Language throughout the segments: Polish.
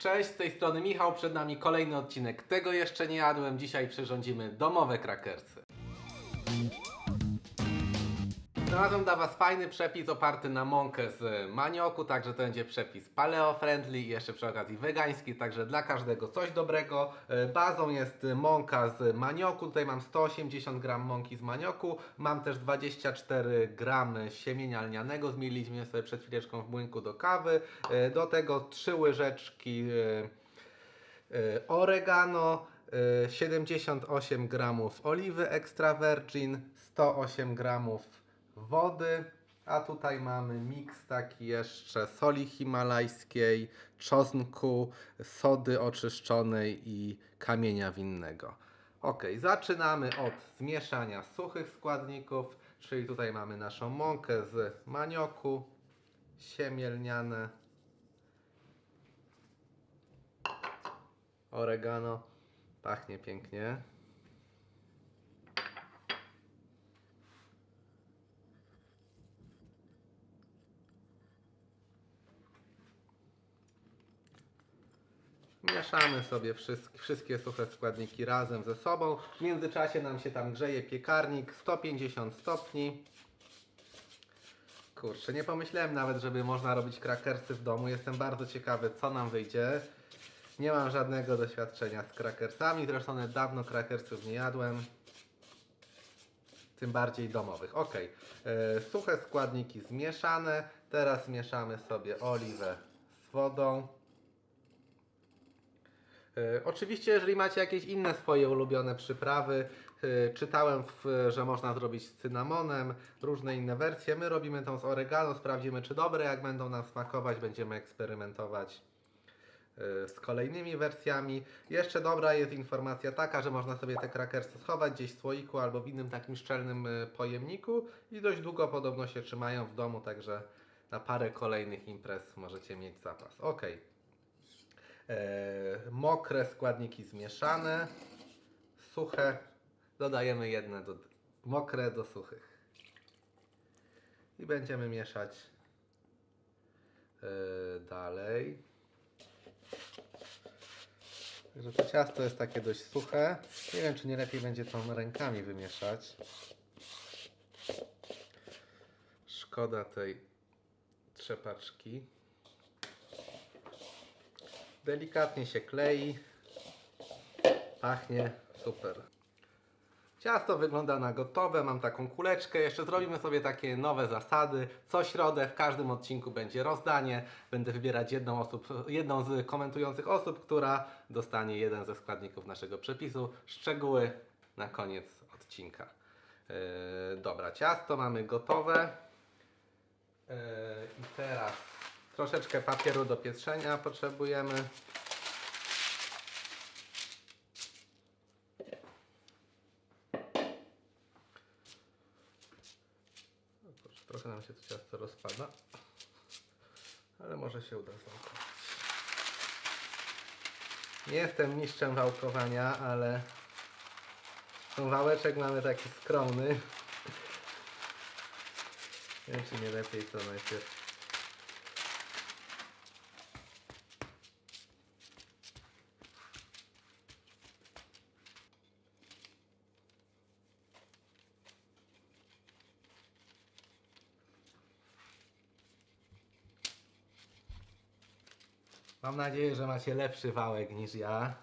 Cześć, z tej strony Michał, przed nami kolejny odcinek. Tego jeszcze nie jadłem, dzisiaj przyrządzimy domowe krakersy. Znalazłem dla Was fajny przepis oparty na mąkę z manioku, także to będzie przepis paleo-friendly i jeszcze przy okazji wegański, także dla każdego coś dobrego. E, Bazą jest mąka z manioku, tutaj mam 180 gram mąki z manioku, mam też 24 gramy siemienia lnianego, zmieliliśmy sobie przed chwileczką w młynku do kawy, E, do tego 3 łyżeczki e, oregano, e, 78 gramów oliwy extra virgin, 108 gramów wody, a tutaj mamy miks taki jeszcze soli himalajskiej, czosnku, sody oczyszczonej i kamienia winnego. Ok, zaczynamy od zmieszania suchych składników, czyli tutaj mamy naszą mąkę z manioku, siemię lniane, oregano, pachnie pięknie. Mieszamy sobie wszystkie, suche składniki razem ze sobą. W międzyczasie nam się tam grzeje piekarnik 150 stopni. Kurczę, nie pomyślałem nawet, żeby można robić krakersy w domu. Jestem bardzo ciekawy, co nam wyjdzie. Nie mam żadnego doświadczenia z krakersami, zresztą nawet dawno krakersów nie jadłem. Tym bardziej domowych. Ok, e, suche składniki zmieszane. Teraz mieszamy sobie oliwę z wodą. E, Oczywiście, jeżeli macie jakieś inne swoje ulubione przyprawy, e, czytałem, że można zrobić z cynamonem, różne inne wersje. My robimy tą z oregano, sprawdzimy czy dobre. Jak będą nam smakować, będziemy eksperymentować e, z kolejnymi wersjami. Jeszcze dobra jest informacja taka, że można sobie te krakersy schować gdzieś w słoiku albo w innym takim szczelnym pojemniku i dość długo podobno się trzymają w domu, także na parę kolejnych imprez możecie mieć zapas. Ok. E, mokre składniki zmieszane, suche dodajemy jedne do, mokre do suchych i będziemy mieszać e, dalej. Także to ciasto jest takie dość suche. Nie wiem, czy nie lepiej będzie to rękami wymieszać. Szkoda tej trzepaczki. Delikatnie się klei. Pachnie super. Ciasto wygląda na gotowe, mam taką kuleczkę. Jeszcze zrobimy sobie takie nowe zasady. Co środę w każdym odcinku będzie rozdanie. Będę wybierać jedną, osób, jedną z komentujących osób, która dostanie jeden ze składników naszego przepisu. Szczegóły na koniec odcinka. Yy, dobra, ciasto mamy gotowe. Yy, I teraz troszeczkę papieru do pieczenia potrzebujemy. Trochę nam się to ciasto rozpada, ale może się uda zwałkować. Nie jestem mistrzem wałkowania, ale ten wałeczek mamy taki skromny. Nie wiem, czy nie lepiej to najpierw. Mam nadzieję, że macie lepszy wałek niż ja.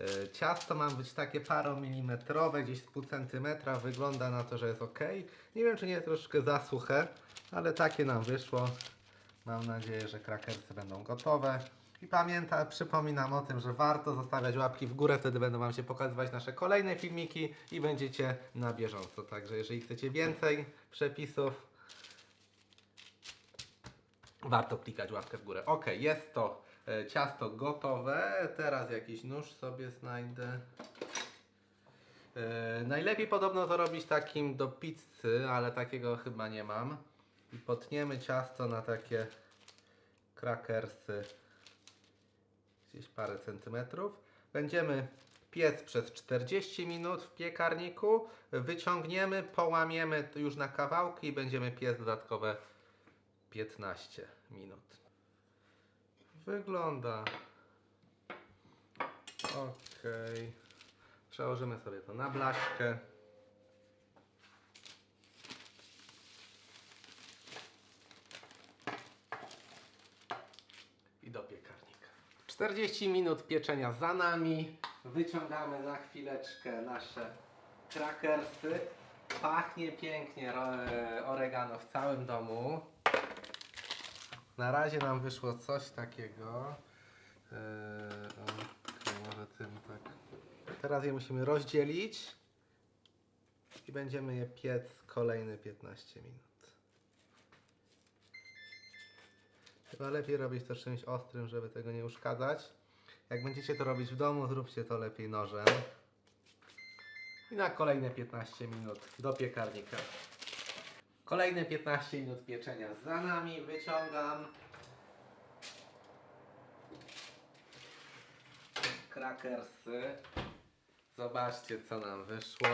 E, Ciasto ma być takie paromilimetrowe, gdzieś z pół centymetra. Wygląda na to, że jest ok. Nie wiem, czy nie troszkę za suche, ale takie nam wyszło. Mam nadzieję, że krakersy będą gotowe. I pamiętam, przypominam o tym, że warto zostawiać łapki w górę, wtedy będą Wam się pokazywać nasze kolejne filmiki i będziecie na bieżąco. Także jeżeli chcecie więcej przepisów, warto klikać łapkę w górę. Ok, jest to e, ciasto gotowe. Teraz jakiś nóż sobie znajdę. E, najlepiej podobno to robić takim do pizzy, ale takiego chyba nie mam. I potniemy ciasto na takie krakersy gdzieś parę centymetrów. Będziemy piec przez 40 minut w piekarniku. Wyciągniemy, połamiemy już na kawałki i będziemy piec dodatkowe 15 minut. wygląda. Okej. Przełożymy sobie to na blaszkę. I do piekarnika. 40 minut pieczenia za nami. Wyciągamy na chwileczkę nasze krakersy. Pachnie pięknie e, oregano w całym domu. Na razie nam wyszło coś takiego. Okej, może tym tak. Teraz je musimy rozdzielić i będziemy je piec kolejne 15 minut. Chyba lepiej robić to czymś ostrym, żeby tego nie uszkadzać. Jak będziecie to robić w domu, zróbcie to lepiej nożem. I na kolejne 15 minut do piekarnika. Kolejne 15 minut pieczenia za nami. Wyciągam. Krakersy. Zobaczcie, co nam wyszło.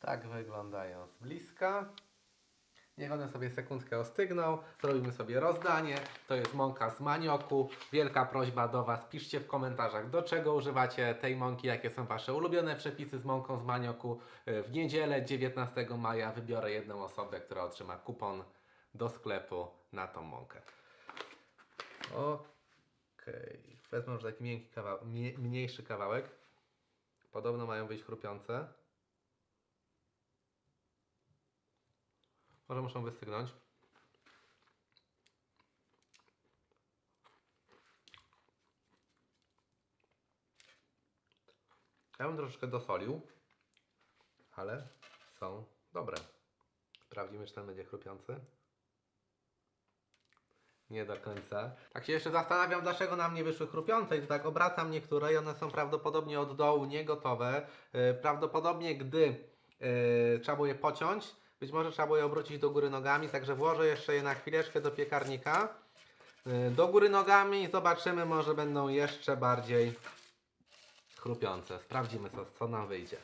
Tak wyglądają z bliska. Niech one sobie sekundkę ostygną. Zrobimy sobie rozdanie. To jest mąka z manioku. Wielka prośba do Was. Piszcie w komentarzach, do czego używacie tej mąki, jakie są Wasze ulubione przepisy z mąką z manioku. E, W niedzielę 19 maja wybiorę jedną osobę, która otrzyma kupon do sklepu na tą mąkę. Okej. Wezmę już taki miękki kawałek, mniejszy kawałek. Podobno mają być chrupiące. Może muszą wystygnąć. Ja bym troszeczkę dosolił, ale są dobre. Sprawdzimy, czy ten będzie chrupiący. Nie do końca. Tak się jeszcze zastanawiam, dlaczego nam nie wyszły chrupiące i tak obracam niektóre i one są prawdopodobnie od dołu niegotowe. Yy, prawdopodobnie gdy yy, trzeba było je pociąć, być może trzeba było je obrócić do góry nogami, także włożę jeszcze je na chwileczkę do piekarnika. Yy, do góry nogami i zobaczymy, może będą jeszcze bardziej chrupiące. Sprawdzimy, co, co nam wyjdzie.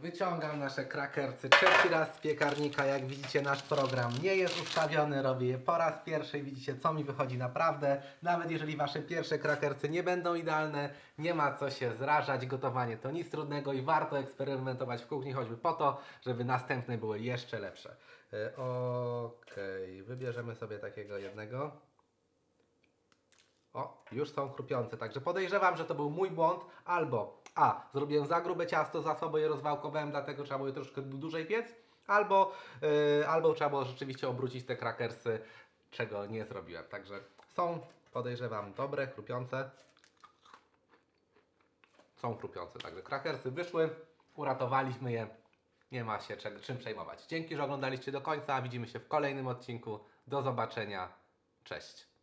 Wyciągam nasze krakersy trzeci raz z piekarnika. Jak widzicie, nasz program nie jest ustawiony. Robię je po raz pierwszy. Widzicie, co mi wychodzi naprawdę. Nawet jeżeli wasze pierwsze krakersy nie będą idealne, nie ma co się zrażać. Gotowanie to nic trudnego i warto eksperymentować w kuchni, choćby po to, żeby następne były jeszcze lepsze. Yy, Okej, wybierzemy sobie takiego jednego. O, już są chrupiące, także podejrzewam, że to był mój błąd, albo A, zrobiłem za grube ciasto, za słabo je rozwałkowałem, dlatego trzeba było je troszkę dłużej piec, albo, yy, albo trzeba było rzeczywiście obrócić te krakersy, czego nie zrobiłem. Także są, podejrzewam, dobre, chrupiące. Są chrupiące, także krakersy wyszły, uratowaliśmy je, nie ma się czym przejmować. Dzięki, że oglądaliście do końca, widzimy się w kolejnym odcinku, do zobaczenia, cześć.